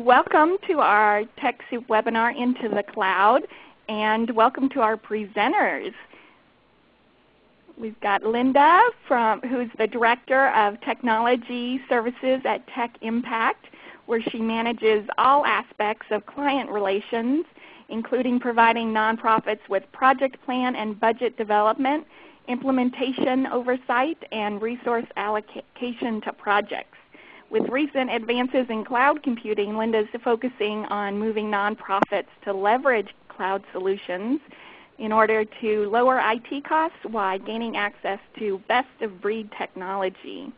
Welcome to our TechSoup webinar Into the Cloud and welcome to our presenters. We've got Linda from, who's the Director of Technology Services at Tech Impact where she manages all aspects of client relations including providing nonprofits with project plan and budget development, implementation oversight, and resource allocation to projects. With recent advances in cloud computing, Linda is focusing on moving nonprofits to leverage cloud solutions in order to lower IT costs while gaining access to best-of-breed technology.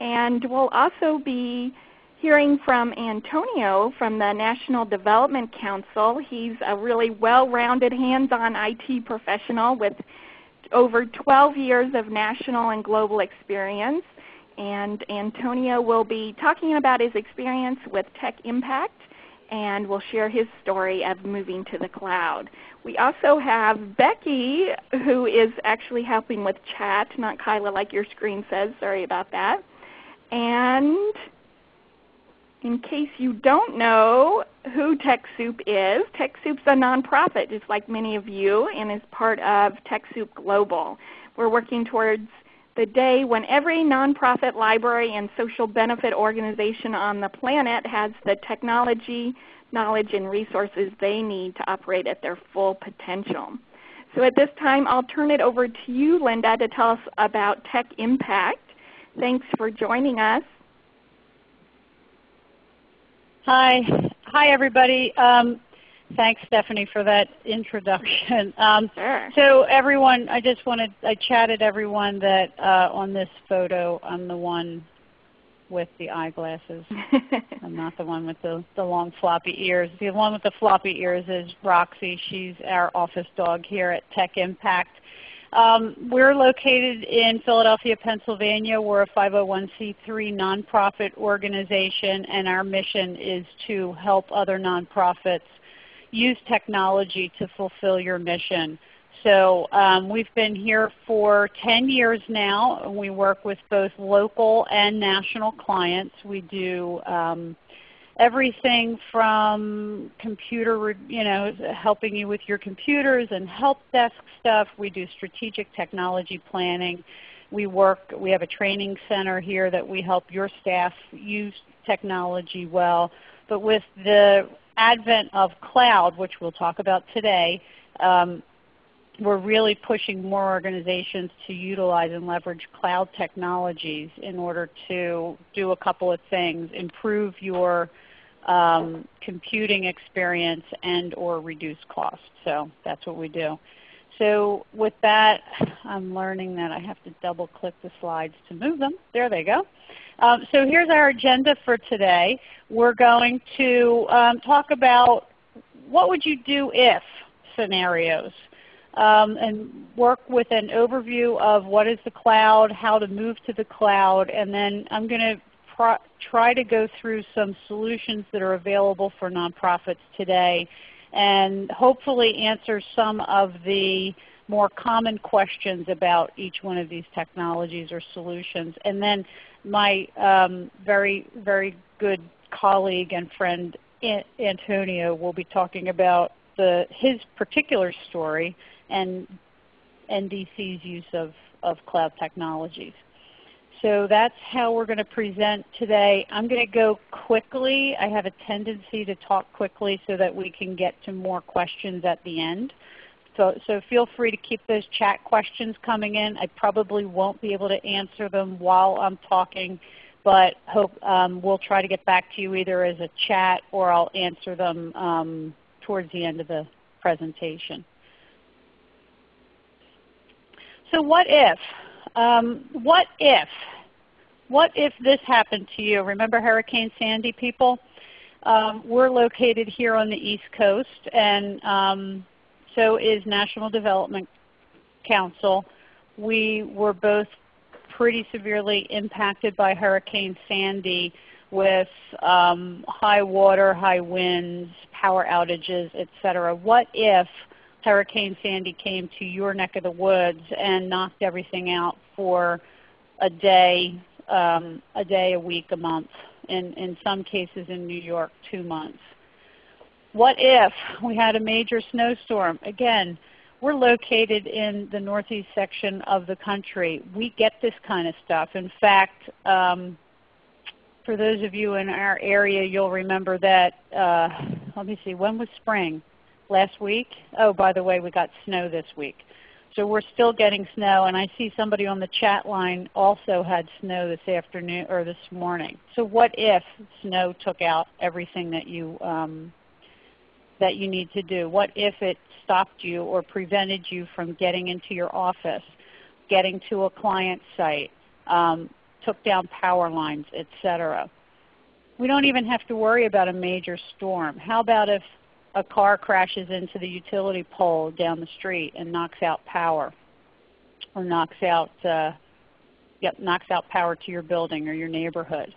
And we'll also be hearing from Antonio from the National Development Council. He's a really well-rounded hands-on IT professional with over 12 years of national and global experience and Antonio will be talking about his experience with Tech Impact and will share his story of moving to the cloud. We also have Becky who is actually helping with chat, not Kyla like your screen says. Sorry about that. And in case you don't know who TechSoup is, TechSoup's a nonprofit just like many of you and is part of TechSoup Global. We're working towards the day when every nonprofit library and social benefit organization on the planet has the technology, knowledge, and resources they need to operate at their full potential. So at this time I'll turn it over to you Linda to tell us about Tech Impact. Thanks for joining us. Hi. Hi everybody. Um, Thanks, Stephanie, for that introduction. Um, sure. So everyone, I just wanted, I chatted everyone that uh, on this photo, I'm the one with the eyeglasses. I'm not the one with the, the long floppy ears. The one with the floppy ears is Roxy. She's our office dog here at Tech Impact. Um, we're located in Philadelphia, Pennsylvania. We're a 501c3 nonprofit organization and our mission is to help other nonprofits use technology to fulfill your mission. So um, we've been here for 10 years now. And we work with both local and national clients. We do um, everything from computer, you know, helping you with your computers and help desk stuff. We do strategic technology planning. We work, we have a training center here that we help your staff use technology well. But with the advent of cloud, which we'll talk about today, um, we're really pushing more organizations to utilize and leverage cloud technologies in order to do a couple of things, improve your um, computing experience and or reduce costs. So that's what we do. So with that, I'm learning that I have to double click the slides to move them. There they go. Um, so here's our agenda for today. We're going to um, talk about what would you do if scenarios um, and work with an overview of what is the cloud, how to move to the cloud, and then I'm going to try to go through some solutions that are available for nonprofits today and hopefully answer some of the more common questions about each one of these technologies or solutions. And then my um, very, very good colleague and friend Antonio will be talking about the, his particular story and NDC's use of, of cloud technologies. So that's how we're going to present today. I'm going to go quickly. I have a tendency to talk quickly so that we can get to more questions at the end. So, so feel free to keep those chat questions coming in. I probably won't be able to answer them while I'm talking, but hope um, we'll try to get back to you either as a chat or I'll answer them um, towards the end of the presentation. So what if? Um, what if? What if this happened to you? Remember Hurricane Sandy people? Um, we're located here on the East Coast and um, so is National Development Council. We were both pretty severely impacted by Hurricane Sandy with um, high water, high winds, power outages, etc. What if Hurricane Sandy came to your neck of the woods and knocked everything out for a day, um, a day, a week, a month, and in some cases in New York, two months. What if we had a major snowstorm? Again, we're located in the northeast section of the country. We get this kind of stuff. In fact, um, for those of you in our area, you'll remember that, uh, let me see, when was spring? Last week? Oh, by the way, we got snow this week. So we're still getting snow, and I see somebody on the chat line also had snow this afternoon or this morning. So what if snow took out everything that you um, that you need to do? What if it stopped you or prevented you from getting into your office, getting to a client site, um, took down power lines, etc.? We don't even have to worry about a major storm. How about if a car crashes into the utility pole down the street and knocks out power or knocks out, uh, yep, knocks out power to your building or your neighborhood.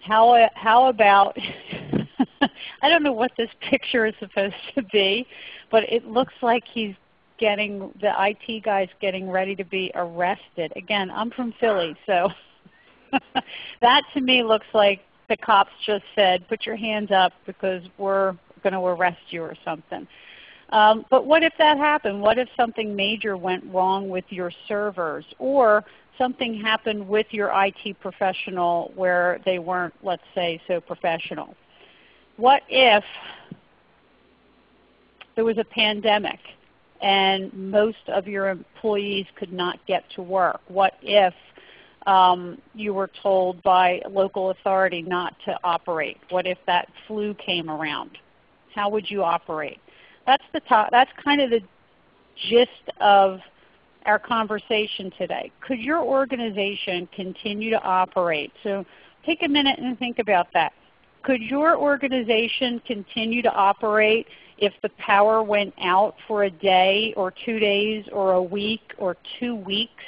How, how about, I don't know what this picture is supposed to be, but it looks like he's getting, the IT guy's getting ready to be arrested. Again, I'm from Philly, so that to me looks like the cops just said, put your hands up because we're going to arrest you or something. Um, but what if that happened? What if something major went wrong with your servers or something happened with your IT professional where they weren't, let's say, so professional? What if there was a pandemic and most of your employees could not get to work? What if um, you were told by local authority not to operate? What if that flu came around? How would you operate? That's, the top, that's kind of the gist of our conversation today. Could your organization continue to operate? So take a minute and think about that. Could your organization continue to operate if the power went out for a day or two days or a week or two weeks?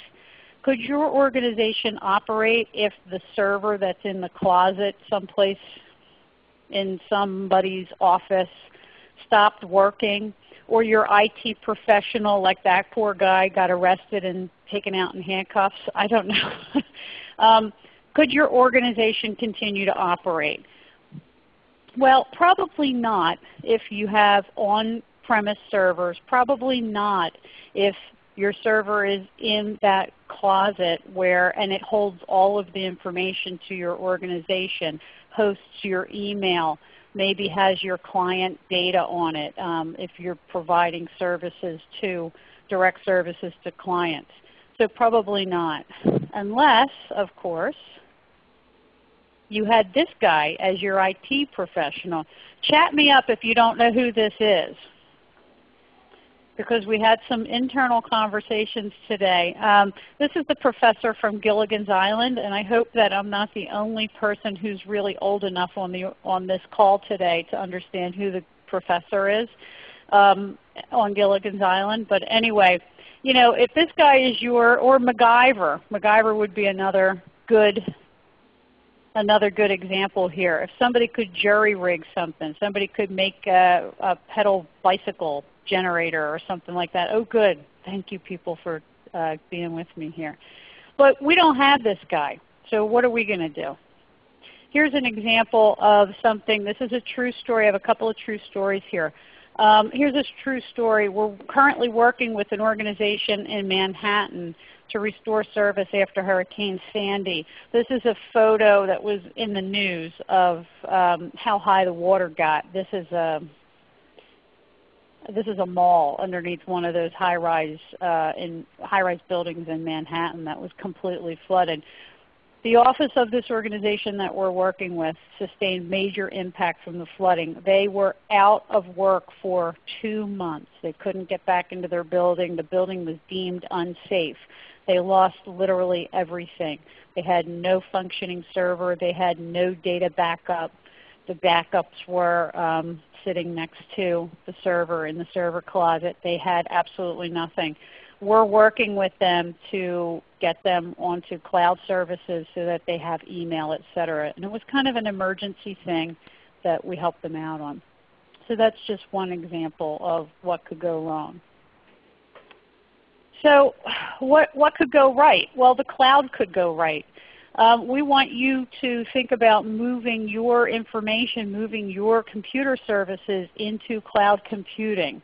Could your organization operate if the server that's in the closet someplace in somebody's office stopped working, or your IT professional like that poor guy got arrested and taken out in handcuffs. I don't know. um, could your organization continue to operate? Well, probably not if you have on-premise servers. Probably not if your server is in that closet where and it holds all of the information to your organization hosts your email, maybe has your client data on it um, if you're providing services to, direct services to clients. So probably not. Unless, of course, you had this guy as your IT professional. Chat me up if you don't know who this is because we had some internal conversations today. Um, this is the professor from Gilligan's Island, and I hope that I'm not the only person who's really old enough on, the, on this call today to understand who the professor is um, on Gilligan's Island. But anyway, you know, if this guy is your, or MacGyver, MacGyver would be another good another good example here. If somebody could jury rig something, somebody could make a, a pedal bicycle generator or something like that. Oh good. Thank you people for uh, being with me here. But we don't have this guy. So what are we going to do? Here's an example of something. This is a true story. I have a couple of true stories here. Um, here's a true story. We're currently working with an organization in Manhattan to restore service after Hurricane Sandy. This is a photo that was in the news of um, how high the water got. This is a this is a mall underneath one of those high-rise uh, in high-rise buildings in Manhattan that was completely flooded. The office of this organization that we're working with sustained major impact from the flooding. They were out of work for two months. They couldn't get back into their building. The building was deemed unsafe. They lost literally everything. They had no functioning server. They had no data backup. The backups were um, sitting next to the server in the server closet. They had absolutely nothing. We're working with them to get them onto cloud services so that they have email, et cetera. And it was kind of an emergency thing that we helped them out on. So that's just one example of what could go wrong. So what, what could go right? Well, the cloud could go right. Um, we want you to think about moving your information, moving your computer services into cloud computing.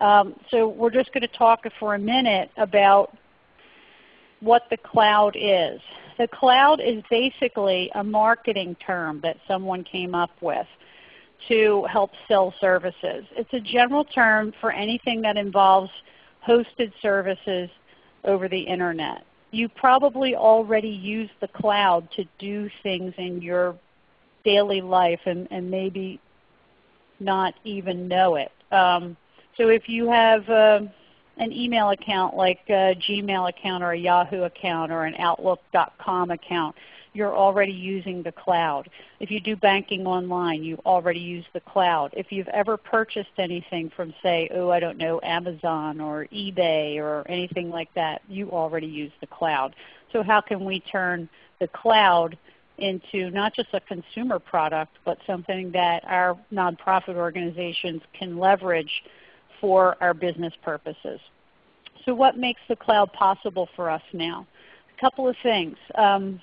Um, so we're just going to talk for a minute about what the cloud is. The cloud is basically a marketing term that someone came up with to help sell services. It's a general term for anything that involves hosted services over the Internet. You probably already use the cloud to do things in your daily life and, and maybe not even know it. Um, so if you have uh, an email account like a Gmail account or a Yahoo account or an Outlook.com account, you're already using the cloud. If you do banking online, you already use the cloud. If you've ever purchased anything from say, oh I don't know, Amazon or eBay or anything like that, you already use the cloud. So how can we turn the cloud into not just a consumer product, but something that our nonprofit organizations can leverage for our business purposes. So what makes the cloud possible for us now? A couple of things. Um,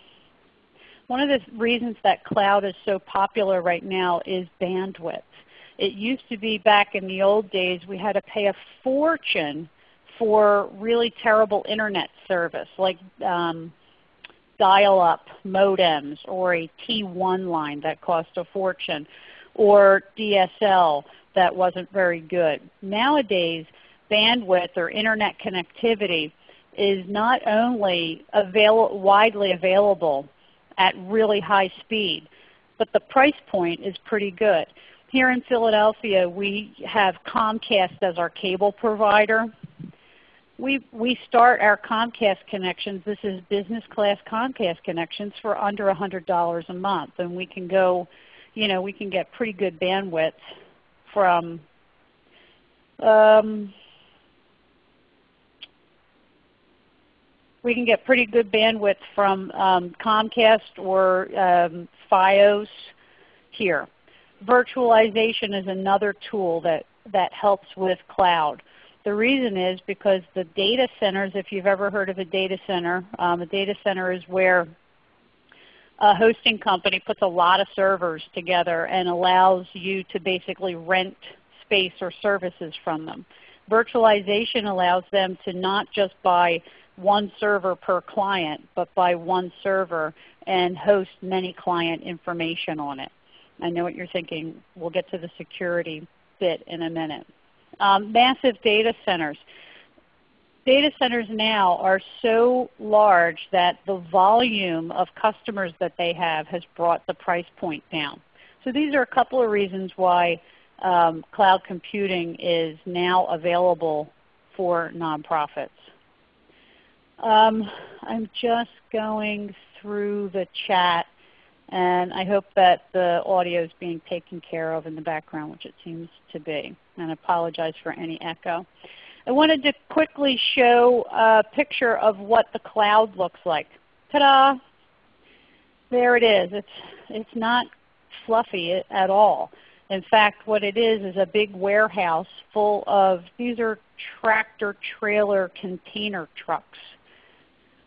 one of the reasons that cloud is so popular right now is bandwidth. It used to be back in the old days we had to pay a fortune for really terrible internet service like um, dial-up modems or a T1 line that cost a fortune or DSL that wasn't very good. Nowadays, bandwidth or internet connectivity is not only avail widely available at really high speed, but the price point is pretty good. Here in Philadelphia, we have Comcast as our cable provider. We, we start our Comcast connections, this is business class Comcast connections for under $100 a month. And we can go, you know, we can get pretty good bandwidth from um, we can get pretty good bandwidth from um, Comcast or um, FiOS here. Virtualization is another tool that, that helps with cloud. The reason is because the data centers, if you've ever heard of a data center, um, a data center is where a hosting company puts a lot of servers together and allows you to basically rent space or services from them. Virtualization allows them to not just buy one server per client, but buy one server and host many client information on it. I know what you're thinking. We'll get to the security bit in a minute. Um, massive data centers data centers now are so large that the volume of customers that they have has brought the price point down. So these are a couple of reasons why um, cloud computing is now available for nonprofits. Um, I'm just going through the chat and I hope that the audio is being taken care of in the background, which it seems to be. And I apologize for any echo. I wanted to quickly show a picture of what the cloud looks like. Ta-da! There it is. It's, it's not fluffy at all. In fact, what it is is a big warehouse full of, these are tractor trailer container trucks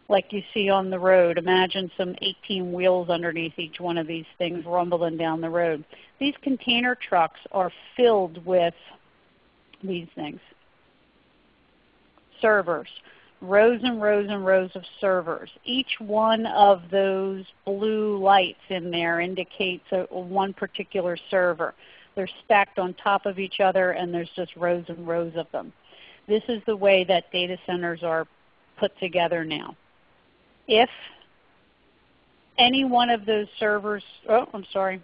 like you see on the road. Imagine some 18 wheels underneath each one of these things rumbling down the road. These container trucks are filled with these things servers, rows and rows and rows of servers. Each one of those blue lights in there indicates a, one particular server. They're stacked on top of each other and there's just rows and rows of them. This is the way that data centers are put together now. If any one of those servers, oh I'm sorry,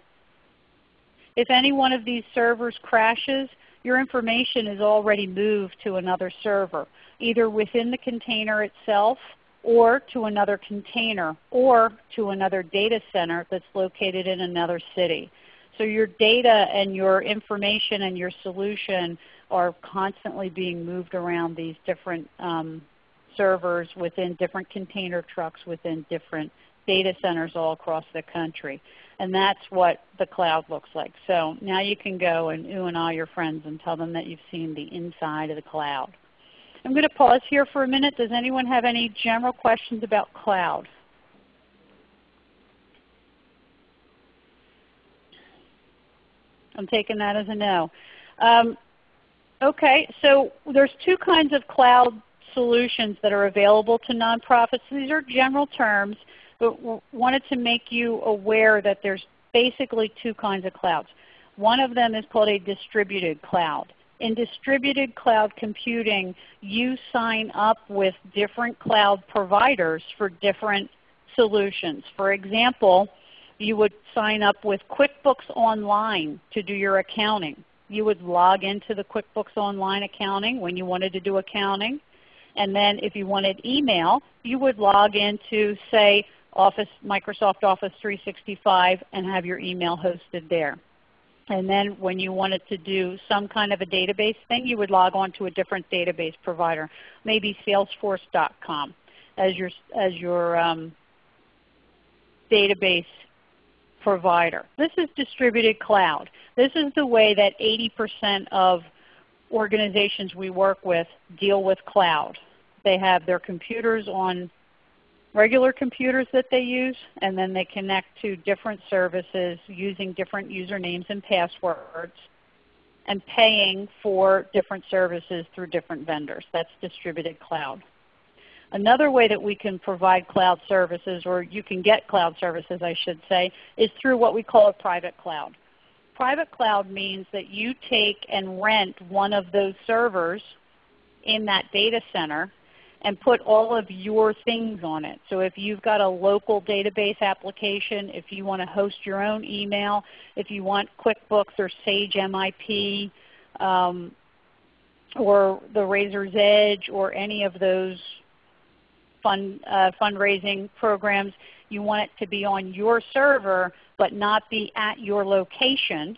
if any one of these servers crashes, your information is already moved to another server, either within the container itself or to another container or to another data center that's located in another city. So your data and your information and your solution are constantly being moved around these different um, servers within different container trucks within different data centers all across the country. And that's what the cloud looks like. So now you can go and ooh and all your friends and tell them that you've seen the inside of the cloud. I'm going to pause here for a minute. Does anyone have any general questions about cloud? I'm taking that as a no. Um, okay, so there's two kinds of cloud solutions that are available to nonprofits. These are general terms, but wanted to make you aware that there's basically two kinds of clouds. One of them is called a distributed cloud. In distributed cloud computing, you sign up with different cloud providers for different solutions. For example, you would sign up with QuickBooks Online to do your accounting. You would log into the QuickBooks Online accounting when you wanted to do accounting. And then if you wanted email, you would log into, say, Office, Microsoft Office 365 and have your email hosted there. And then when you wanted to do some kind of a database thing, you would log on to a different database provider, maybe Salesforce.com as your, as your um, database provider. This is distributed cloud. This is the way that 80% of organizations we work with deal with cloud. They have their computers on regular computers that they use, and then they connect to different services using different usernames and passwords and paying for different services through different vendors. That's distributed cloud. Another way that we can provide cloud services, or you can get cloud services I should say, is through what we call a private cloud. Private cloud means that you take and rent one of those servers in that data center and put all of your things on it. So if you've got a local database application, if you want to host your own email, if you want QuickBooks or Sage MIP, um, or the Raiser's Edge or any of those fund, uh, fundraising programs, you want it to be on your server but not be at your location,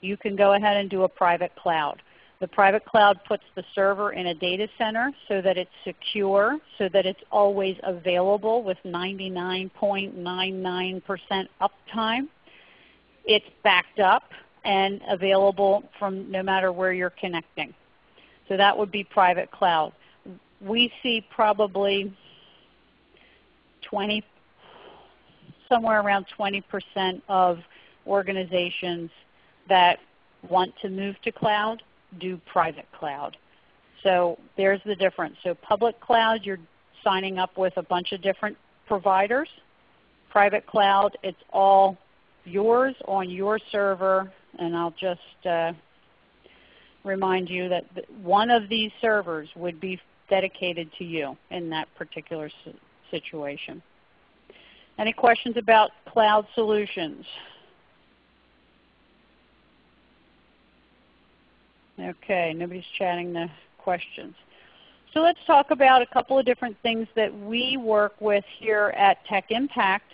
you can go ahead and do a private cloud. The private cloud puts the server in a data center so that it's secure, so that it's always available with 99.99% uptime. It's backed up and available from no matter where you're connecting. So that would be private cloud. We see probably 20, somewhere around 20% of organizations that want to move to cloud do private cloud. So there's the difference. So public cloud, you're signing up with a bunch of different providers. Private cloud, it's all yours on your server. And I'll just uh, remind you that one of these servers would be dedicated to you in that particular situation. Any questions about cloud solutions? Okay, nobody's chatting the questions. So let's talk about a couple of different things that we work with here at Tech Impact.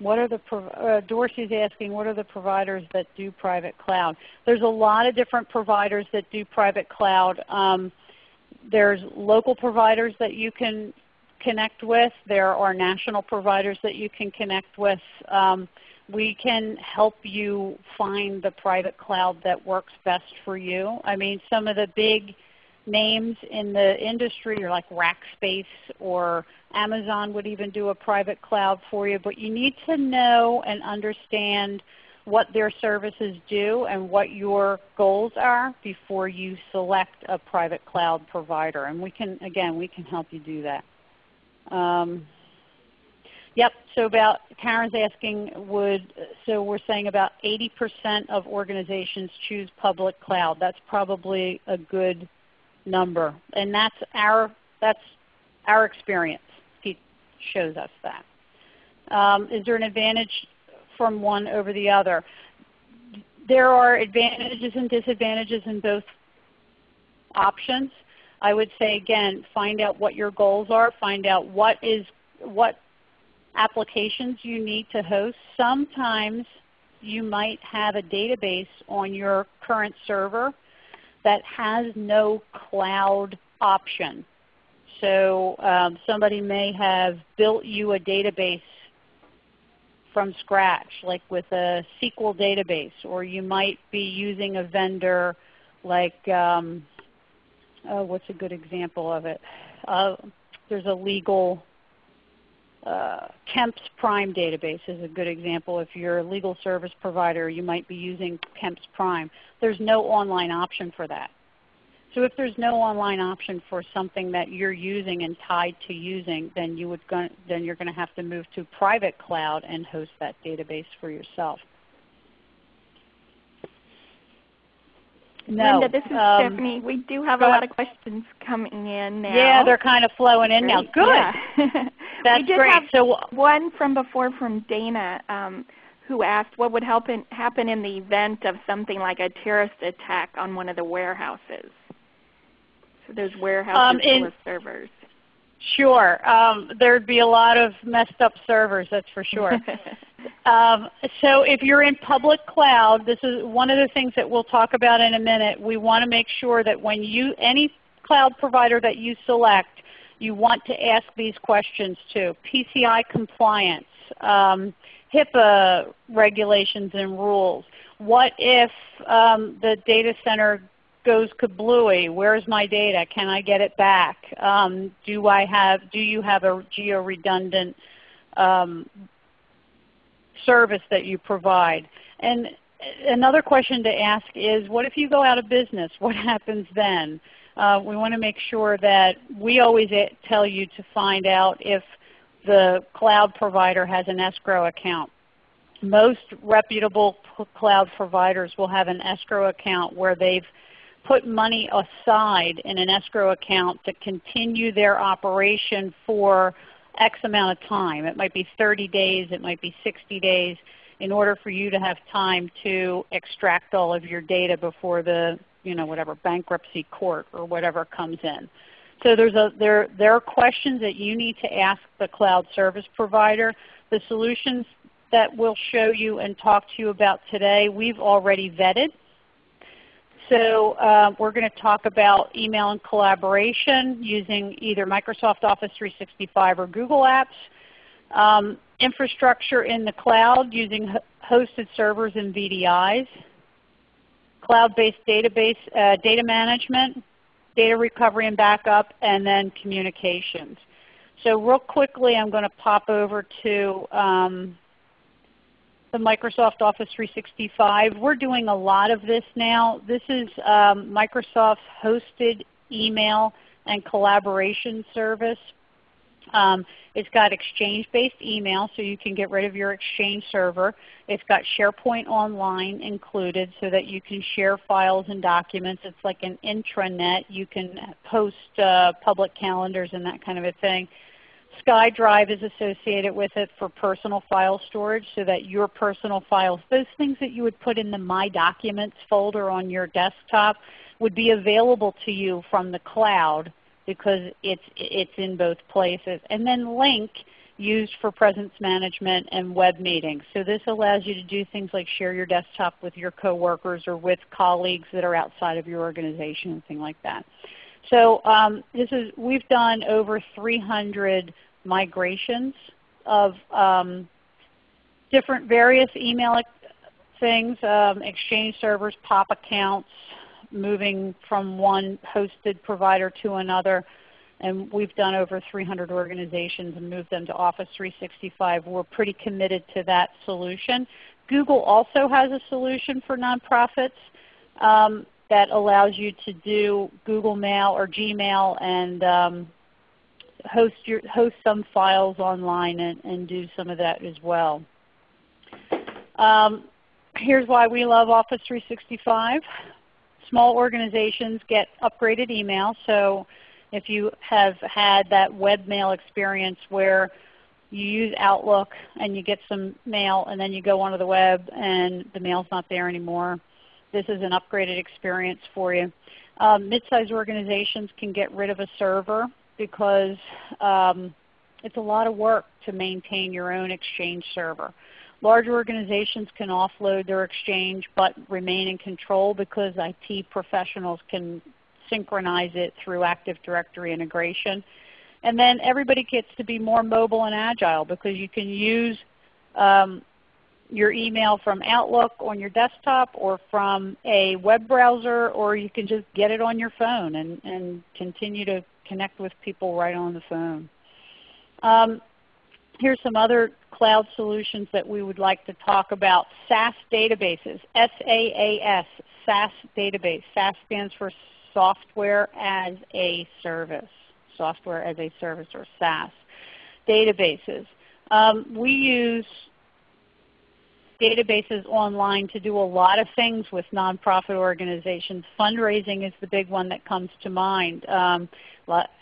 What are the, uh, Dorsey's asking, what are the providers that do private cloud? There's a lot of different providers that do private cloud. Um, there's local providers that you can connect with. There are national providers that you can connect with. Um, we can help you find the private cloud that works best for you. I mean, some of the big names in the industry are like Rackspace or Amazon would even do a private cloud for you, but you need to know and understand what their services do and what your goals are before you select a private cloud provider. And we can, again, we can help you do that. Um, Yep. So about Karen's asking, would so we're saying about 80% of organizations choose public cloud. That's probably a good number, and that's our that's our experience. He shows us that. Um, is there an advantage from one over the other? There are advantages and disadvantages in both options. I would say again, find out what your goals are. Find out what is what applications you need to host. Sometimes you might have a database on your current server that has no cloud option. So um, somebody may have built you a database from scratch, like with a SQL database, or you might be using a vendor like, um, oh, what's a good example of it? Uh, there's a legal uh, KEMPS Prime database is a good example. If you're a legal service provider, you might be using KEMPS Prime. There's no online option for that. So if there's no online option for something that you're using and tied to using, then, you would go, then you're going to have to move to private cloud and host that database for yourself. No. Linda, this is um, Stephanie. We do have a lot of questions coming in now. Yeah, they're kind of flowing in now. Good. Yeah. That's we did great. Have so one from before from Dana um, who asked what would happen, happen in the event of something like a terrorist attack on one of the warehouses. So those warehouses um, in, servers. Sure. Um, there'd be a lot of messed up servers, that's for sure. um, so if you're in public cloud, this is one of the things that we'll talk about in a minute. We want to make sure that when you, any cloud provider that you select, you want to ask these questions too. PCI compliance, um, HIPAA regulations and rules. What if um, the data center goes kablooey? Where's my data? Can I get it back? Um, do I have? Do you have a geo-redundant um, service that you provide? And another question to ask is, what if you go out of business? What happens then? Uh, we want to make sure that we always tell you to find out if the cloud provider has an escrow account. Most reputable cloud providers will have an escrow account where they've put money aside in an escrow account to continue their operation for X amount of time. It might be 30 days, it might be 60 days, in order for you to have time to extract all of your data before the you know, whatever bankruptcy court or whatever comes in. So there's a, there, there are questions that you need to ask the cloud service provider. The solutions that we'll show you and talk to you about today, we've already vetted. So uh, we're going to talk about email and collaboration using either Microsoft Office 365 or Google Apps. Um, infrastructure in the cloud using hosted servers and VDIs. Cloud-based database uh, data management, data recovery and backup, and then communications. So real quickly I'm going to pop over to um, the Microsoft Office 365. We're doing a lot of this now. This is um, Microsoft's hosted email and collaboration service. Um, it's got Exchange-based email, so you can get rid of your Exchange server. It's got SharePoint Online included so that you can share files and documents. It's like an intranet. You can post uh, public calendars and that kind of a thing. SkyDrive is associated with it for personal file storage so that your personal files, those things that you would put in the My Documents folder on your desktop would be available to you from the cloud because it's, it's in both places. And then Lync used for presence management and web meetings. So this allows you to do things like share your desktop with your coworkers or with colleagues that are outside of your organization and things like that. So um, this is, we've done over 300 migrations of um, different various email things, um, Exchange servers, POP accounts, moving from one hosted provider to another. And we've done over 300 organizations and moved them to Office 365. We're pretty committed to that solution. Google also has a solution for nonprofits. Um, that allows you to do Google Mail or Gmail and um, host, your, host some files online and, and, do some of that as well. Um, here's why we love Office 365. Small organizations get upgraded email. So if you have had that webmail experience where you use Outlook and you get some mail and then you go onto the web and the mail's not there anymore, this is an upgraded experience for you. Um, mid-sized organizations can get rid of a server because um, it's a lot of work to maintain your own Exchange server. Large organizations can offload their Exchange but remain in control because IT professionals can synchronize it through Active Directory integration. And then everybody gets to be more mobile and agile because you can use um, your email from Outlook on your desktop or from a web browser or you can just get it on your phone and, and continue to connect with people right on the phone. Um, Here's some other cloud solutions that we would like to talk about. SaaS databases, S-A-A-S, SaaS database. SaaS stands for Software as a Service, Software as a Service or SaaS databases. Um, we use databases online to do a lot of things with nonprofit organizations. Fundraising is the big one that comes to mind. Um,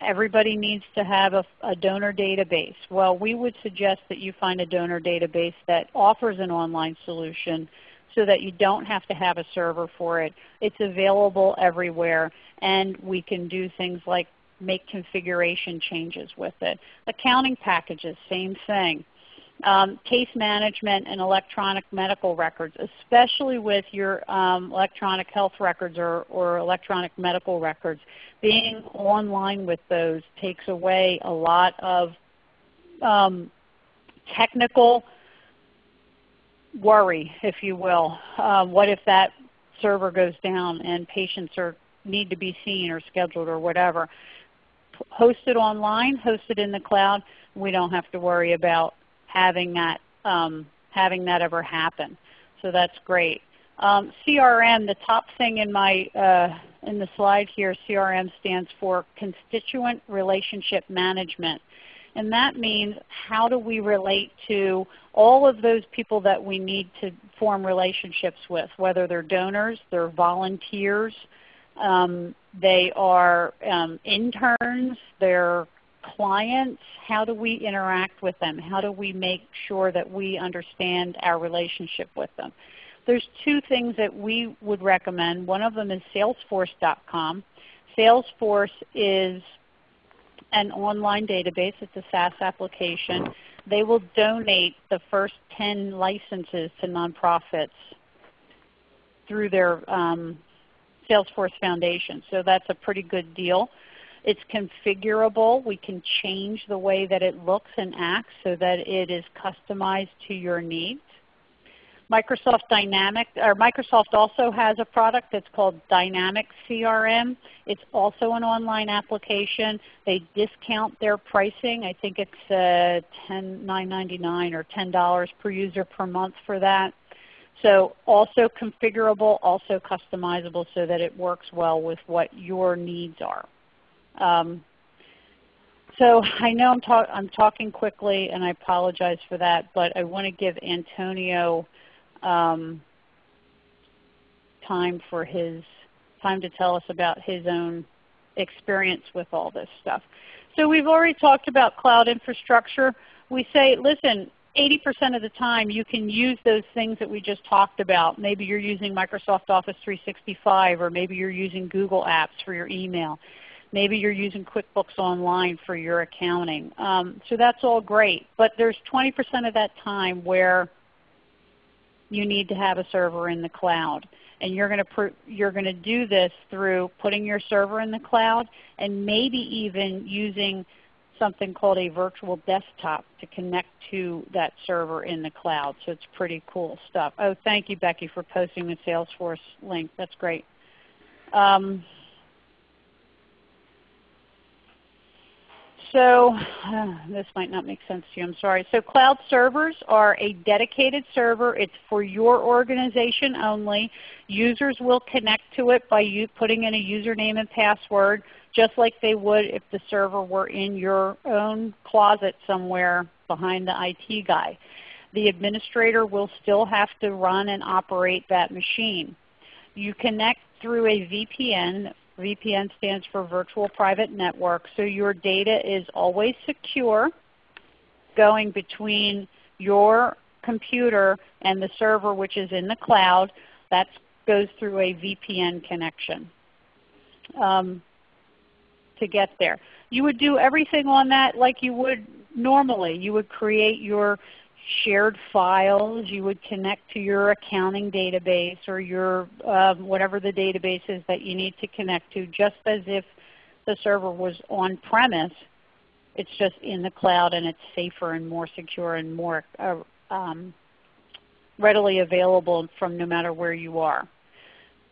everybody needs to have a, a, donor database. Well, we would suggest that you find a donor database that offers an online solution so that you don't have to have a server for it. It's available everywhere and we can do things like make configuration changes with it. Accounting packages, same thing. Um, case management and electronic medical records, especially with your um, electronic health records or, or, electronic medical records. Being online with those takes away a lot of um, technical worry, if you will. Uh, what if that server goes down and patients are, need to be seen or scheduled or whatever? Hosted online, hosted in the cloud, we don't have to worry about having that, um, having that ever happen. So that's great. Um, CRM, the top thing in, my, uh, in the slide here, CRM stands for Constituent Relationship Management. And that means how do we relate to all of those people that we need to form relationships with, whether they're donors, they're volunteers, um, they are um, interns, they're clients, how do we interact with them? How do we make sure that we understand our relationship with them? There's two things that we would recommend. One of them is salesforce.com. Salesforce is an online database. It's a SaaS application. They will donate the first 10 licenses to nonprofits through their um, Salesforce Foundation. So that's a pretty good deal. It's configurable. We can change the way that it looks and acts so that it is customized to your needs. Microsoft Dynamic, or Microsoft also has a product that's called Dynamic CRM. It's also an online application. They discount their pricing. I think it's uh, $10.999 or $10 per user per month for that. So also configurable, also customizable so that it works well with what your needs are. Um, so I know I'm, talk I'm, talking quickly and I apologize for that, but I want to give Antonio um, time for his time to tell us about his own experience with all this stuff. So we've already talked about cloud infrastructure. We say, listen, 80% of the time you can use those things that we just talked about. Maybe you're using Microsoft Office 365 or maybe you're using Google Apps for your email. Maybe you're using QuickBooks Online for your accounting. Um, so that's all great. But there's 20% of that time where you need to have a server in the cloud. And you're going to you're going to do this through putting your server in the cloud and maybe even using something called a virtual desktop to connect to that server in the cloud. So it's pretty cool stuff. Oh, thank you, Becky, for posting the Salesforce link. That's great. Um, So uh, this might not make sense to you. I'm sorry. So cloud servers are a dedicated server. It's for your organization only. Users will connect to it by you putting in a username and password just like they would if the server were in your own closet somewhere behind the IT guy. The administrator will still have to run and operate that machine. You connect through a VPN VPN stands for Virtual Private Network. So your data is always secure going between your computer and the server which is in the cloud. That goes through a VPN connection um, to get there. You would do everything on that like you would normally. You would create your shared files. You would connect to your accounting database or your um, whatever the database is that you need to connect to, just as if the server was on premise. It's just in the cloud and it's safer and more secure and more uh, um, readily available from no matter where you are.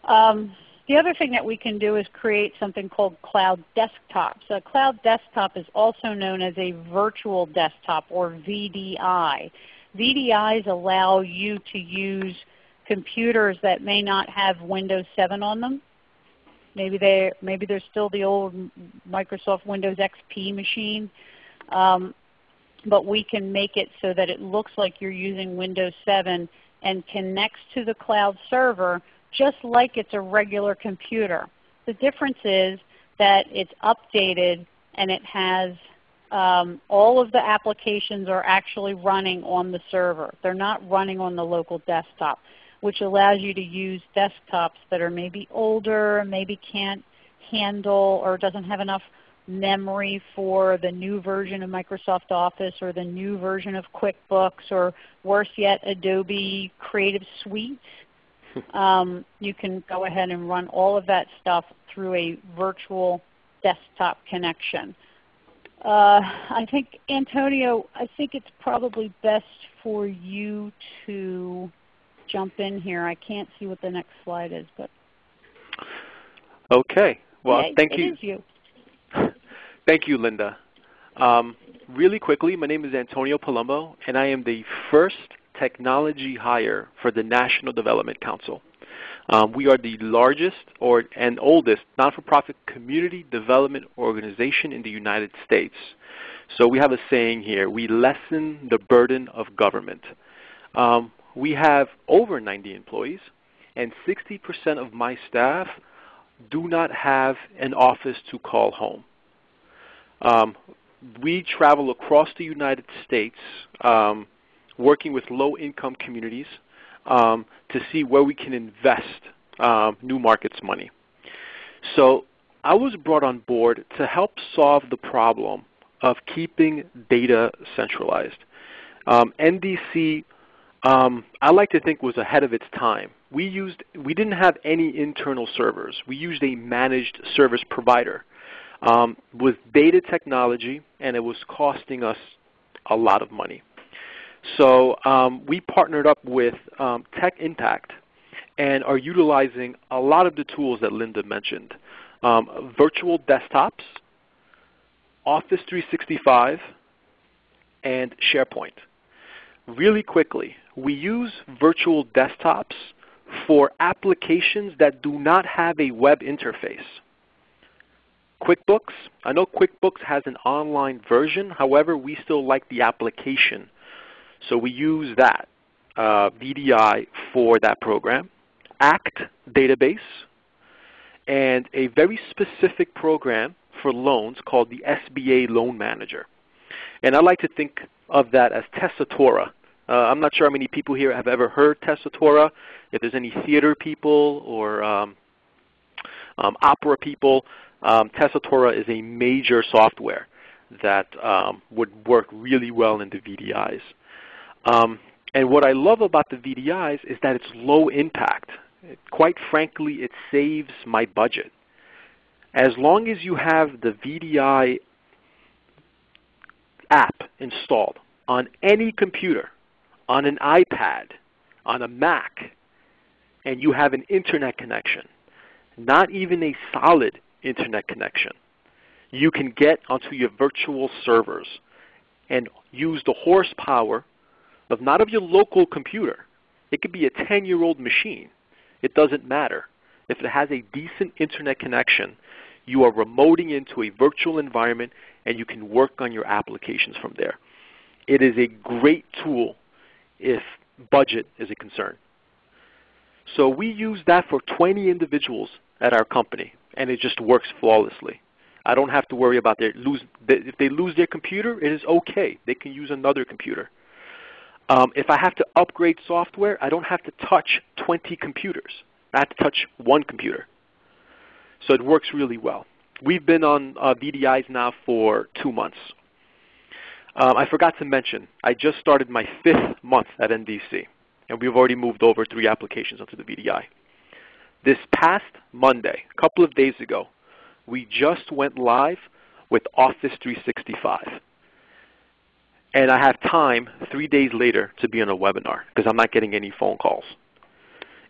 Um, The other thing that we can do is create something called cloud desktops. A cloud desktop is also known as a virtual desktop or VDI. VDIs allow you to use computers that may not have Windows 7 on them. Maybe they maybe they're still the old Microsoft Windows XP machine. Um, but we can make it so that it looks like you're using Windows 7 and connects to the cloud server just like it's a regular computer. The difference is that it's updated and it has um, all of the applications are actually running on the server. They're not running on the local desktop, which allows you to use desktops that are maybe older, maybe can't handle or doesn't have enough memory for the new version of Microsoft Office or the new version of QuickBooks or worse yet Adobe Creative Suite um, you can go ahead and run all of that stuff through a virtual desktop connection. Uh, I think, Antonio, I think it's probably best for you to jump in here. I can't see what the next slide is. but Okay. Well, yeah, thank you. you. thank you, Linda. Um, really quickly, my name is Antonio Palumbo, and I am the first technology hire for the National Development Council. Um, we are the largest or, and oldest not-for-profit community development organization in the United States. So we have a saying here, we lessen the burden of government. Um, we have over 90 employees, and 60% of my staff do not have an office to call home. Um, we travel across the United States um, working with low-income communities um, to see where we can invest um, new markets money. So I was brought on board to help solve the problem of keeping data centralized. Um, NDC, um, I like to think was ahead of its time. We used, we didn't have any internal servers. We used a managed service provider um, with data technology, and it was costing us a lot of money. So um, we partnered up with um, Tech Impact and are utilizing a lot of the tools that Linda mentioned. Um, virtual desktops, Office 365, and SharePoint. Really quickly, we use virtual desktops for applications that do not have a web interface. QuickBooks, I know QuickBooks has an online version, however we still like the application so we use that uh, VDI for that program, ACT database, and a very specific program for loans called the SBA Loan Manager. And I like to think of that as Tessitura. Uh, I'm not sure how many people here have ever heard Tessitura. If there's any theater people or um, um, opera people, um, Tessitura is a major software that um, would work really well in the VDIs. Um, and what I love about the VDIs is that it's low impact. It, quite frankly, it saves my budget. As long as you have the VDI app installed on any computer, on an iPad, on a Mac, and you have an internet connection, not even a solid internet connection, you can get onto your virtual servers and use the horsepower of not of your local computer. It could be a 10-year-old machine. It doesn't matter. If it has a decent internet connection, you are remoting into a virtual environment and you can work on your applications from there. It is a great tool if budget is a concern. So we use that for 20 individuals at our company, and it just works flawlessly. I don't have to worry about their lose. If they lose their computer, it is okay. They can use another computer. Um, if I have to upgrade software, I don't have to touch 20 computers. I have to touch one computer. So it works really well. We've been on uh, VDIs now for two months. Um, I forgot to mention, I just started my fifth month at NDC, and we've already moved over three applications onto the VDI. This past Monday, a couple of days ago, we just went live with Office 365 and I have time three days later to be on a webinar because I'm not getting any phone calls.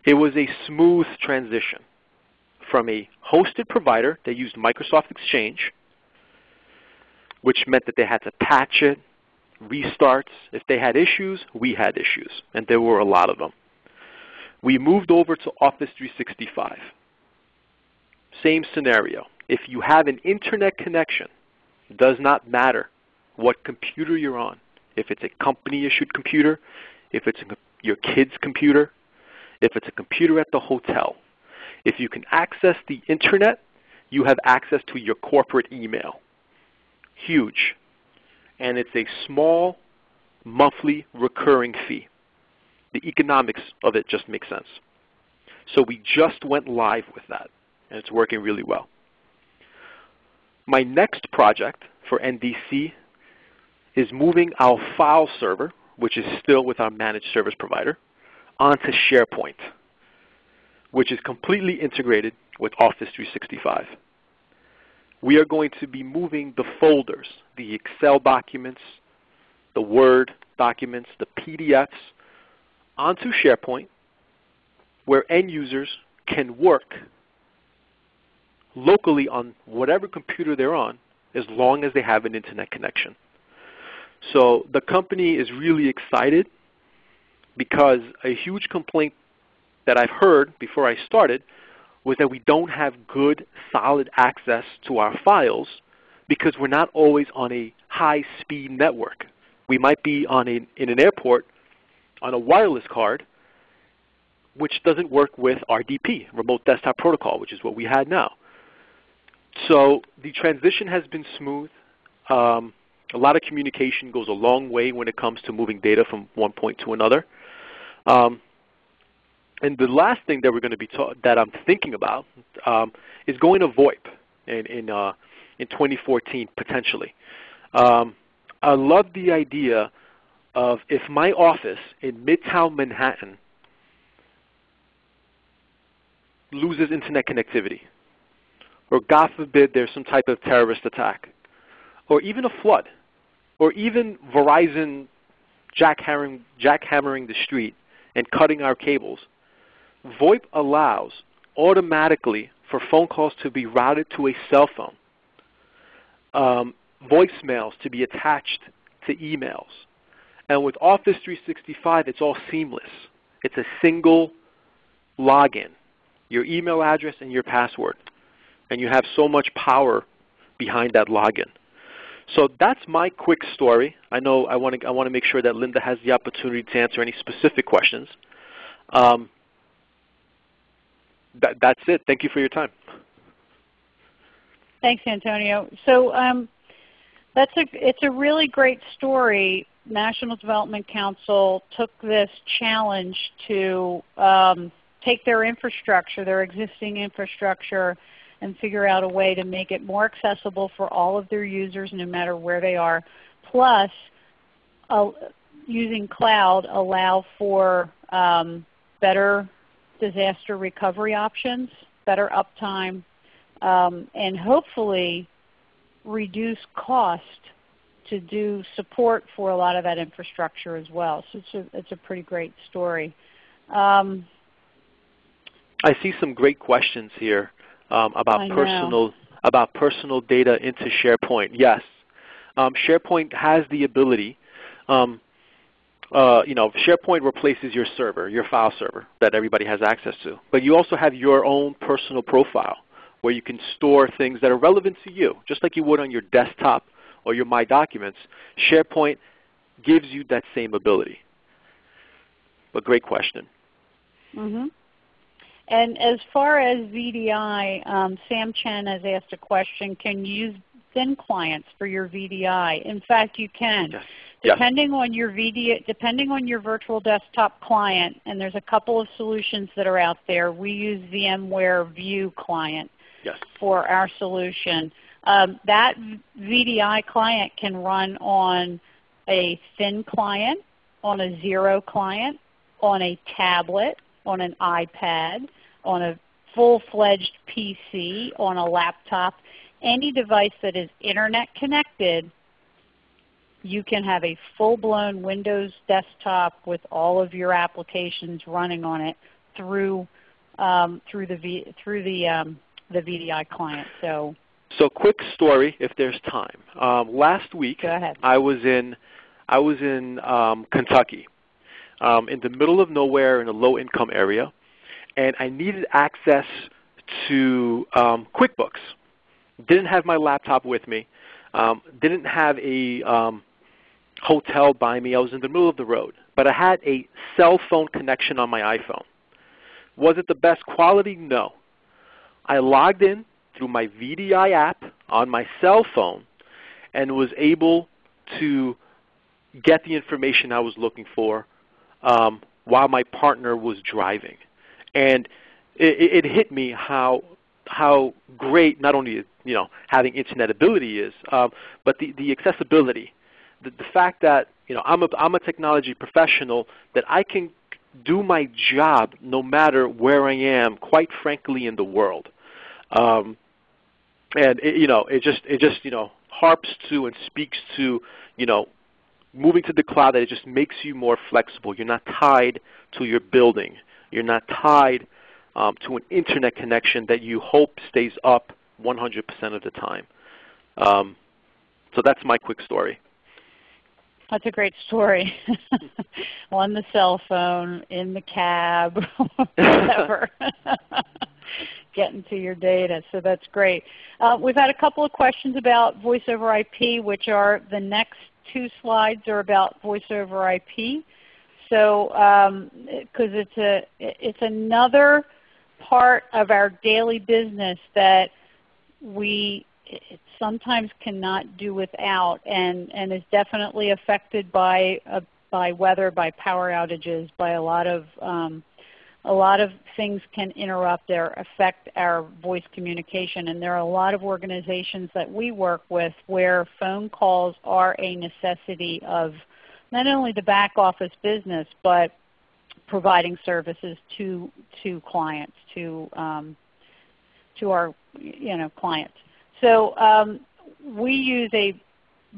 It was a smooth transition from a hosted provider that used Microsoft Exchange, which meant that they had to patch it, restarts. If they had issues, we had issues, and there were a lot of them. We moved over to Office 365. Same scenario. If you have an internet connection, it does not matter what computer you're on. If it's a company-issued computer, if it's a, your kid's computer, if it's a computer at the hotel. If you can access the internet, you have access to your corporate email. Huge. And it's a small monthly recurring fee. The economics of it just makes sense. So we just went live with that, and it's working really well. My next project for NDC is moving our file server, which is still with our managed service provider, onto SharePoint, which is completely integrated with Office 365. We are going to be moving the folders, the Excel documents, the Word documents, the PDFs, onto SharePoint where end users can work locally on whatever computer they're on as long as they have an internet connection. So the company is really excited because a huge complaint that I've heard before I started was that we don't have good, solid access to our files because we're not always on a high-speed network. We might be on a, in an airport on a wireless card, which doesn't work with RDP, Remote Desktop Protocol, which is what we had now. So the transition has been smooth. Um, a lot of communication goes a long way when it comes to moving data from one point to another. Um, and the last thing that we're going to be that I'm thinking about um, is going to VoIP in in, uh, in 2014 potentially. Um, I love the idea of if my office in Midtown Manhattan loses internet connectivity, or God forbid there's some type of terrorist attack, or even a flood, or even Verizon jackhammering, jackhammering the street and cutting our cables, VoIP allows automatically for phone calls to be routed to a cell phone, um, voicemails to be attached to emails. And with Office 365, it's all seamless. It's a single login, your email address and your password. And you have so much power behind that login. So that's my quick story. I know I want to, I want to make sure that Linda has the opportunity to answer any specific questions. Um, that, that's it. Thank you for your time. Thanks, Antonio. So um, that's a, it's a really great story. National Development Council took this challenge to um, take their infrastructure, their existing infrastructure, and figure out a way to make it more accessible for all of their users no matter where they are. Plus, uh, using cloud allow for um, better disaster recovery options, better uptime, um, and hopefully reduce cost to do support for a lot of that infrastructure as well. So it's a, it's a pretty great story. Um, I see some great questions here um, about personal about personal data into SharePoint. Yes, um, SharePoint has the ability. Um, uh, you know, SharePoint replaces your server, your file server that everybody has access to. But you also have your own personal profile where you can store things that are relevant to you, just like you would on your desktop or your My Documents. SharePoint gives you that same ability. But great question. Mm -hmm. And as far as VDI, um, Sam Chen has asked a question, can you use thin clients for your VDI? In fact, you can. Yes. Depending on your VDI, depending on your virtual desktop client, and there's a couple of solutions that are out there. We use VMware View Client yes. for our solution. Um, that VDI client can run on a thin client, on a zero client, on a tablet, on an iPad, on a full-fledged PC, on a laptop, any device that is internet connected, you can have a full-blown Windows desktop with all of your applications running on it through um, through the v, through the um, the VDI client. So. So quick story, if there's time. Um, last week, I was in I was in um, Kentucky, um, in the middle of nowhere in a low-income area, and I needed access to um, QuickBooks. Didn't have my laptop with me. Um, didn't have a um, hotel by me. I was in the middle of the road, but I had a cell phone connection on my iPhone. Was it the best quality? No. I logged in through my VDI app on my cell phone and was able to get the information I was looking for um, while my partner was driving. And it, it, hit me how how great not only you know having internet ability is, um, but the, the accessibility, the, the fact that you know I'm a I'm a technology professional that I can do my job no matter where I am, quite frankly, in the world. Um, and it, you know, it just it just you know harps to and speaks to you know moving to the cloud that it just makes you more flexible. You're not tied to your building. You're not tied um, to an internet connection that you hope stays up 100% of the time. Um, so that's my quick story. That's a great story. On the cell phone, in the cab, whatever. Getting to your data. So that's great. Uh, we've had a couple of questions about voice over IP, which are the next two slides are about voice over IP. So because um, it's a it's another part of our daily business that we sometimes cannot do without, and and is definitely affected by uh, by weather, by power outages, by a lot of um, a lot of things can interrupt or affect our voice communication. And there are a lot of organizations that we work with where phone calls are a necessity of not only the back office business, but providing services to to clients, to um, to our you know clients. So um, we use a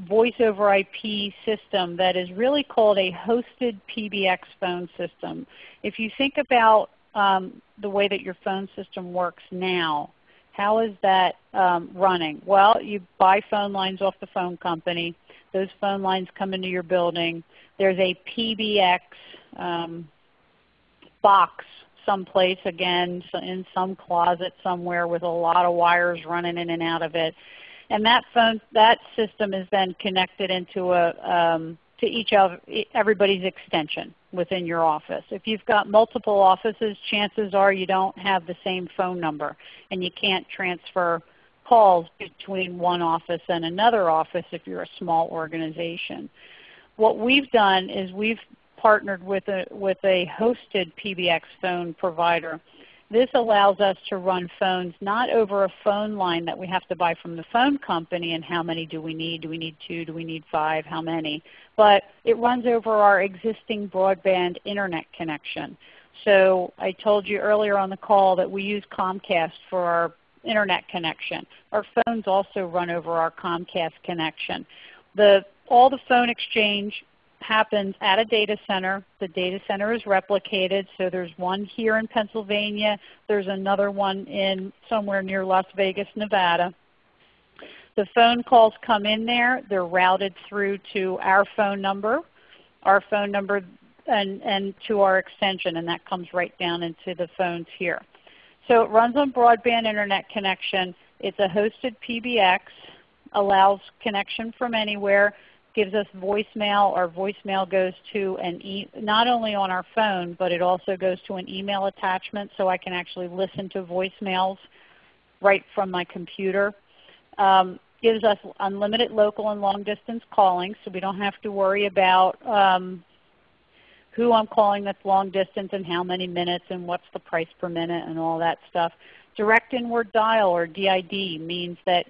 voice over IP system that is really called a hosted PBX phone system. If you think about um, the way that your phone system works now, how is that um, running? Well, you buy phone lines off the phone company. Those phone lines come into your building. There's a PBX um, box someplace, again, in some closet somewhere with a lot of wires running in and out of it. And that phone, that system is then connected into a, um, to each of everybody's extension within your office. If you've got multiple offices, chances are you don't have the same phone number and you can't transfer calls between one office and another office if you're a small organization. What we've done is we've partnered with a, with a hosted PBX phone provider this allows us to run phones not over a phone line that we have to buy from the phone company and how many do we need? Do we need two? Do we need five? How many? But it runs over our existing broadband Internet connection. So I told you earlier on the call that we use Comcast for our Internet connection. Our phones also run over our Comcast connection. The, all the phone exchange happens at a data center. The data center is replicated. So there's one here in Pennsylvania. There's another one in somewhere near Las Vegas, Nevada. The phone calls come in there. They're routed through to our phone number, our phone number, and, and to our extension, and that comes right down into the phones here. So it runs on broadband internet connection. It's a hosted PBX, allows connection from anywhere gives us voicemail. Our voicemail goes to an e not only on our phone, but it also goes to an email attachment so I can actually listen to voicemails right from my computer. Um, gives us unlimited local and long distance calling so we don't have to worry about um, who I'm calling that's long distance and how many minutes and what's the price per minute and all that stuff. Direct inward dial or DID means that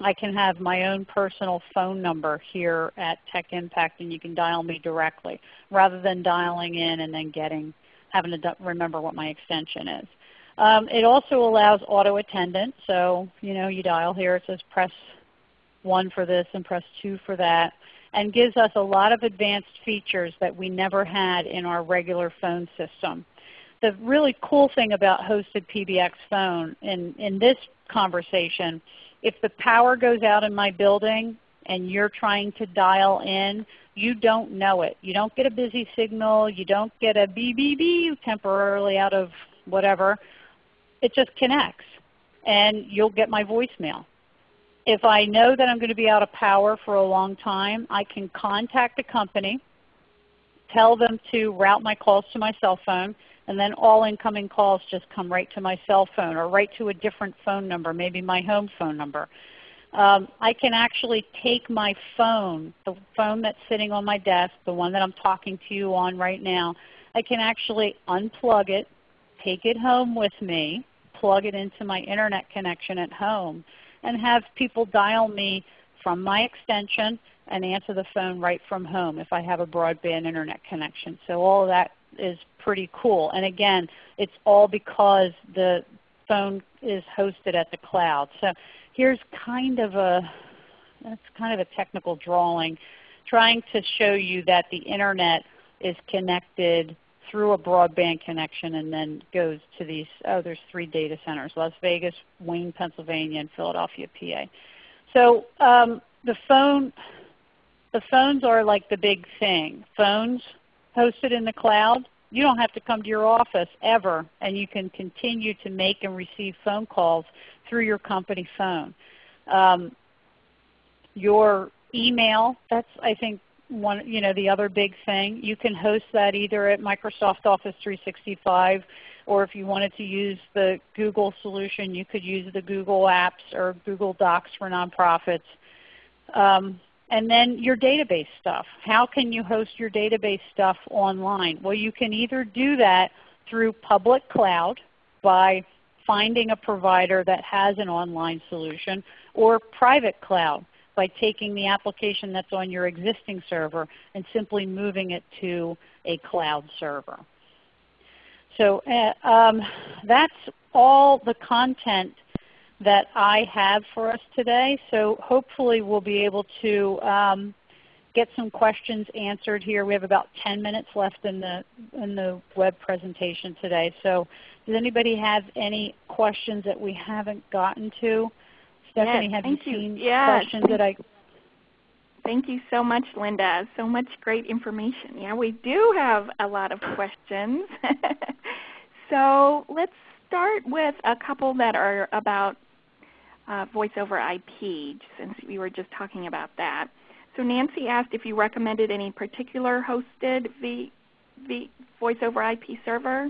I can have my own personal phone number here at Tech Impact and you can dial me directly rather than dialing in and then getting having to remember what my extension is. Um, it also allows auto attendant. So you know you dial here, it says press 1 for this and press 2 for that and gives us a lot of advanced features that we never had in our regular phone system. the really cool thing about hosted PBX phone in, in this conversation, if the power goes out in my building and you're trying to dial in, you don't know it. You don't get a busy signal. You don't get a BBB temporarily out of whatever. It just connects and you'll get my voicemail. If I know that I'm going to be out of power for a long time, I can contact the company, tell them to route my calls to my cell phone, and then all incoming calls just come right to my cell phone or right to a different phone number, maybe my home phone number. Um, I can actually take my phone, the phone that's sitting on my desk, the one that I'm talking to you on right now, I can actually unplug it, take it home with me, plug it into my internet connection at home, and have people dial me from my extension and answer the phone right from home if I have a broadband internet connection. So all of that is pretty cool. And again, it's all because the phone is hosted at the cloud. So here's kind of a that's kind of a technical drawing trying to show you that the internet is connected through a broadband connection and then goes to these, oh there's three data centers, Las Vegas, Wayne, Pennsylvania, and Philadelphia, PA. So um, the phone, the phones are like the big thing. Phones hosted in the cloud, you don't have to come to your office ever, and you can continue to make and receive phone calls through your company phone. Um, your email, that's I think one, you know, the other big thing. You can host that either at Microsoft Office 365 or if you wanted to use the Google solution, you could use the Google Apps or Google Docs for nonprofits. Um, and then your database stuff. How can you host your database stuff online? Well, you can either do that through public cloud by finding a provider that has an online solution or private cloud by taking the application that's on your existing server and simply moving it to a cloud server. So uh, um, that's all the content that I have for us today. So hopefully we'll be able to um, get some questions answered here. We have about 10 minutes left in the, in the web presentation today. So does anybody have any questions that we haven't gotten to? Stephanie, yes, have you, you seen yes. questions that I Thank you so much, Linda. So much great information. Yeah, we do have a lot of questions. so let's start with a couple that are about uh, voice over IP, since we were just talking about that. So Nancy asked if you recommended any particular hosted v, v, voice over IP server.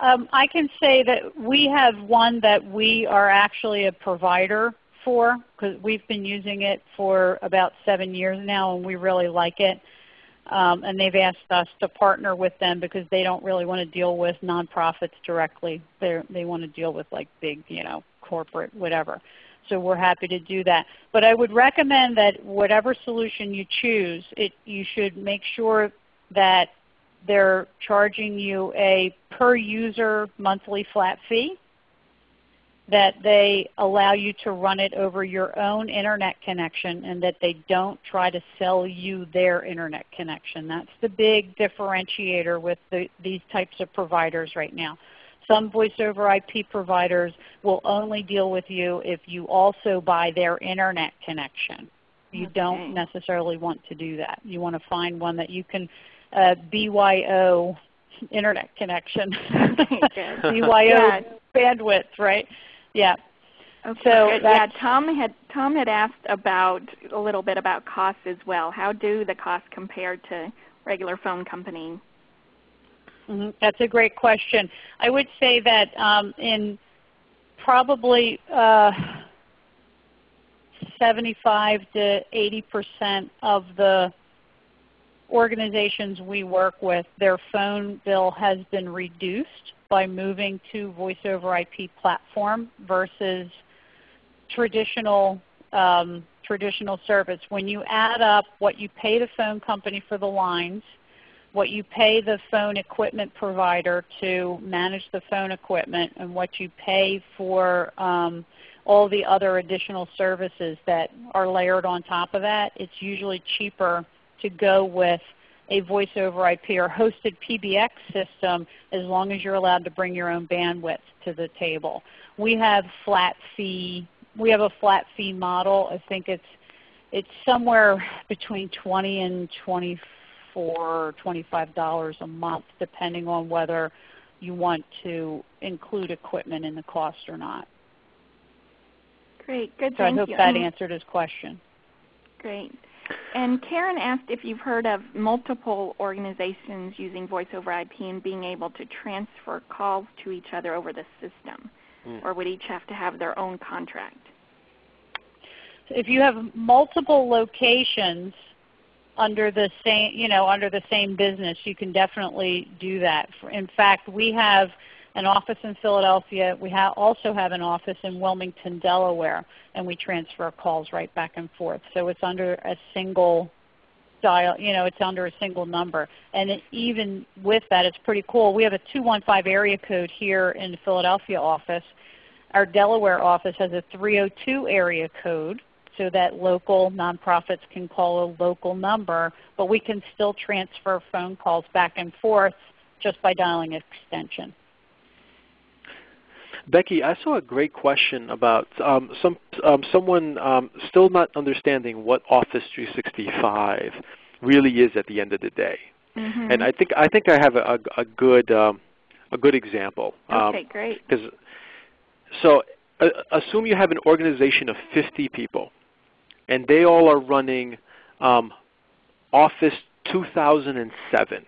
Um, I can say that we have one that we are actually a provider for because we've been using it for about seven years now and we really like it. Um, and they've asked us to partner with them because they don't really want to deal with nonprofits directly. They're, they want to deal with like big, you know, corporate, whatever. So we're happy to do that. But I would recommend that whatever solution you choose, it, you should make sure that they're charging you a per user monthly flat fee, that they allow you to run it over your own internet connection, and that they don't try to sell you their internet connection. That's the big differentiator with the, these types of providers right now. Some voice over IP providers will only deal with you if you also buy their internet connection. You okay. don't necessarily want to do that. You want to find one that you can uh, BYO internet connection. BYO yeah. bandwidth, right? Yeah. Okay, so yeah, Tom had Tom had asked about a little bit about costs as well. How do the costs compare to regular phone company Mm -hmm. That's a great question. I would say that um, in probably uh, 75 to 80 percent of the organizations we work with, their phone bill has been reduced by moving to voice over IP platform versus traditional um, traditional service. When you add up what you pay the phone company for the lines, what you pay the phone equipment provider to manage the phone equipment and what you pay for um, all the other additional services that are layered on top of that, it's usually cheaper to go with a voice over IP or hosted PBX system as long as you're allowed to bring your own bandwidth to the table. We have flat fee. We have a flat fee model. I think it's it's somewhere between 20 and 24 or $25 a month depending on whether you want to include equipment in the cost or not. Great. Good. So Thank I hope you. that um, answered his question. Great. And Karen asked if you've heard of multiple organizations using voice over IP and being able to transfer calls to each other over the system, Mm. or would each have to have their own contract? if you have multiple locations under the same, you know, under the same business, you can definitely do that. In fact, we have an office in Philadelphia. We ha also have an office in Wilmington, Delaware, and we transfer calls right back and forth. So it's under a single dial, you know, it's under a single number. And it, even with that, it's pretty cool. We have a 215 area code here in the Philadelphia office. Our Delaware office has a 302 area code so that local nonprofits can call a local number, but we can still transfer phone calls back and forth just by dialing extension. Becky, I saw a great question about um, some um, someone um, still not understanding what Office 365 really is at the end of the day. Mhm. And I think I think I have a, a, a good um, a good example. okay, great. Because so uh, assume you have an organization of 50 people, and they all are running um, Office 2007.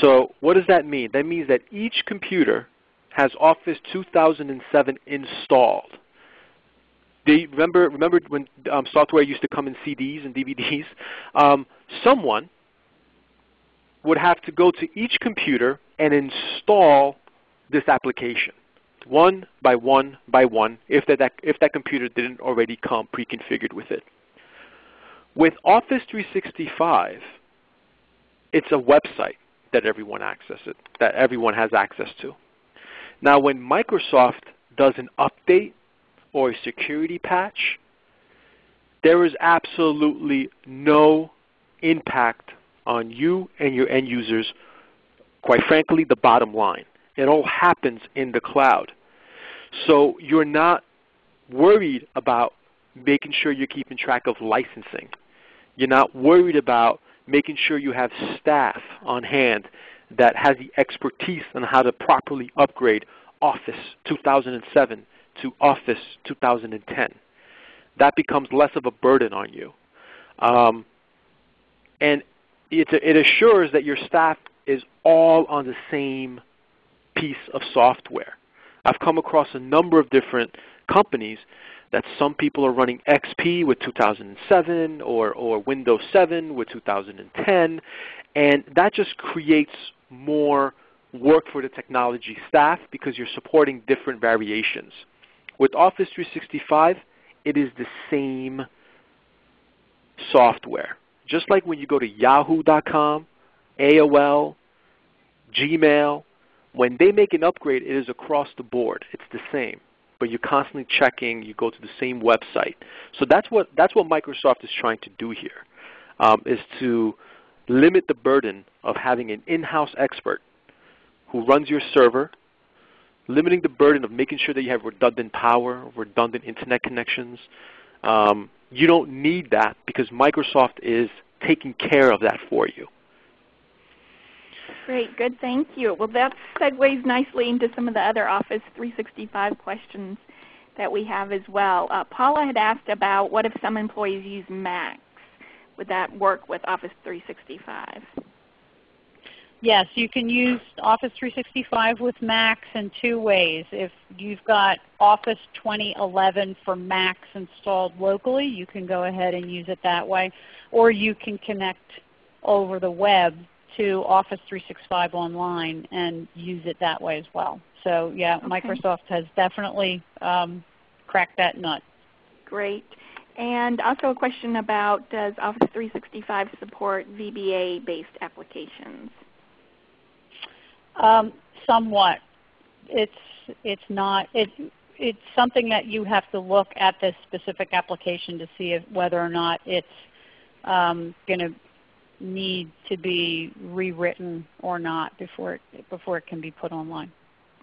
So what does that mean? That means that each computer has Office 2007 installed. They remember remember when um, software used to come in CDs and DVDs? Um, someone would have to go to each computer and install this application one by one by one if that, that, if that computer didn't already come pre-configured with it. With Office 365, it's a website that everyone accesses, that everyone has access to. Now when Microsoft does an update or a security patch, there is absolutely no impact on you and your end users, quite frankly, the bottom line. It all happens in the cloud. So you're not worried about making sure you're keeping track of licensing. You're not worried about making sure you have staff on hand that has the expertise on how to properly upgrade Office 2007 to Office 2010. That becomes less of a burden on you. Um, and it, it assures that your staff is all on the same piece of software. I've come across a number of different companies that some people are running XP with 2007 or, or Windows 7 with 2010, and that just creates more work for the technology staff because you're supporting different variations. With Office 365, it is the same software. Just like when you go to yahoo.com, AOL, Gmail, when they make an upgrade, it is across the board. It's the same. But you're constantly checking. You go to the same website. So that's what, that's what Microsoft is trying to do here, um, is to limit the burden of having an in-house expert who runs your server, limiting the burden of making sure that you have redundant power, redundant internet connections. Um, you don't need that because Microsoft is taking care of that for you. Great, good, thank you. Well, that segues nicely into some of the other Office 365 questions that we have as well. Uh, Paula had asked about what if some employees use Macs? Would that work with Office 365? Yes, you can use Office 365 with Macs in two ways. If you've got Office 2011 for Macs installed locally, you can go ahead and use it that way. Or you can connect over the web to Office 365 online and use it that way as well. So yeah, Okay. Microsoft has definitely um, cracked that nut. Great. And also a question about does Office 365 support VBA-based applications? Um, somewhat. It's it's not it it's something that you have to look at this specific application to see if, whether or not it's um, going to need to be rewritten or not before it, before it can be put online.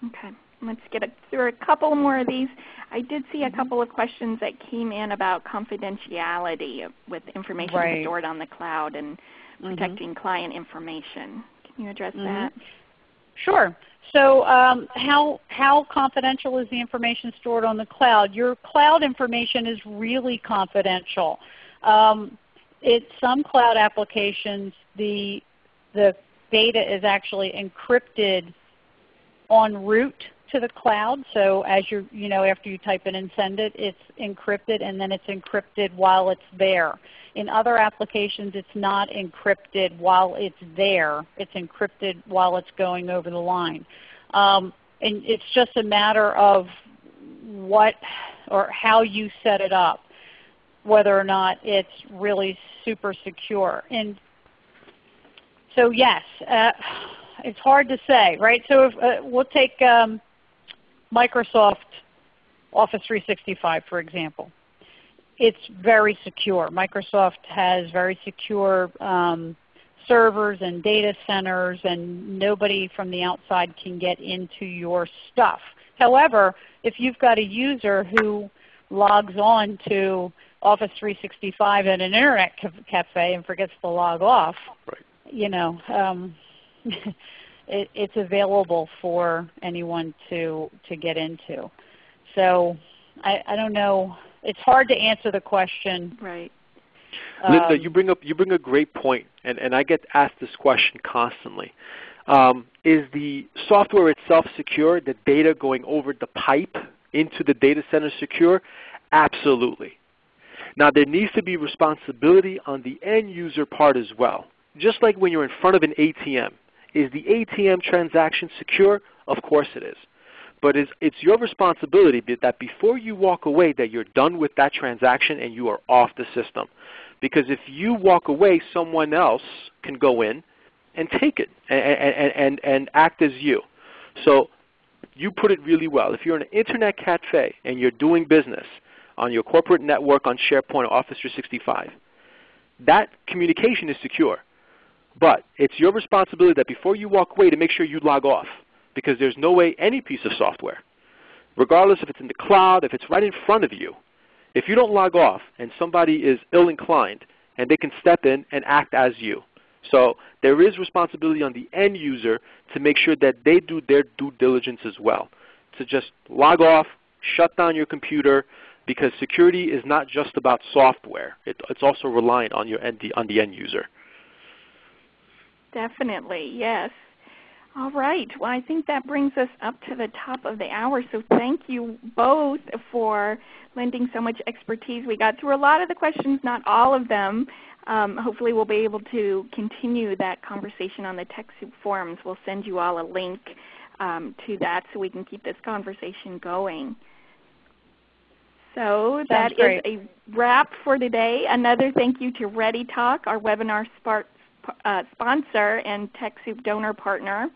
Okay. Let's get through a couple more of these. I did see a Mm-hmm. couple of questions that came in about confidentiality with information Right. stored on the cloud and Mhm. protecting client information. Can you address Mhm. that? Sure. So um, how, how confidential is the information stored on the cloud? Your cloud information is really confidential. Um, it, some cloud applications, the, the data is actually encrypted en route to the cloud. So as you you know, after you type it and send it, it's encrypted and then it's encrypted while it's there. In other applications, it's not encrypted while it's there. It's encrypted while it's going over the line. Um, and it's just a matter of what or how you set it up, whether or not it's really super secure. And so yes, uh, it's hard to say, right? So if, uh, we'll take um, Microsoft Office 365 for example. It's very secure. Microsoft has very secure um, servers and data centers and nobody from the outside can get into your stuff. However, if you've got a user who logs on to Office 365 at an Internet cafe and forgets to log off, Right. you know, um, it, it's available for anyone to, to get into. So I, I don't know. It's hard to answer the question. Right. Linda, Um, you bring up you bring a great point, and, and I get asked this question constantly. Um, is the software itself secure? The data going over the pipe into the data center secure? Absolutely. Now there needs to be responsibility on the end user part as well. Just like when you're in front of an ATM. Is the ATM transaction secure? Of course it is. But it's, it's your responsibility that before you walk away that you're done with that transaction and you are off the system. Because if you walk away, someone else can go in and take it and, and, and, and act as you. So you put it really well. If you're in an internet cafe and you're doing business on your corporate network on SharePoint or Office 365, that communication is secure. But it's your responsibility that before you walk away to make sure you log off because there's no way any piece of software, regardless if it's in the cloud, if it's right in front of you, if you don't log off and somebody is ill-inclined and they can step in and act as you. So there is responsibility on the end user to make sure that they do their due diligence as well. To just log off, shut down your computer, because security is not just about software. It, it's also reliant on, your end, on the end user. Definitely, yes. All right. Well, I think that brings us up to the top of the hour. So thank you both for lending so much expertise. We got through a lot of the questions, not all of them. Um, hopefully we'll be able to continue that conversation on the TechSoup forums. We'll send you all a link um, to that so we can keep this conversation going. So that is a wrap for today. Another thank you to ReadyTalk, our webinar spark uh, sponsor and TechSoup donor partner.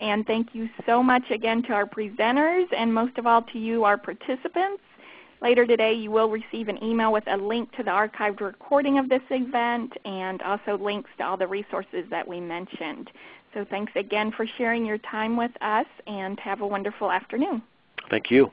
And thank you so much again to our presenters and most of all to you, our participants. Later today you will receive an email with a link to the archived recording of this event and also links to all the resources that we mentioned. So thanks again for sharing your time with us and have a wonderful afternoon. Thank you.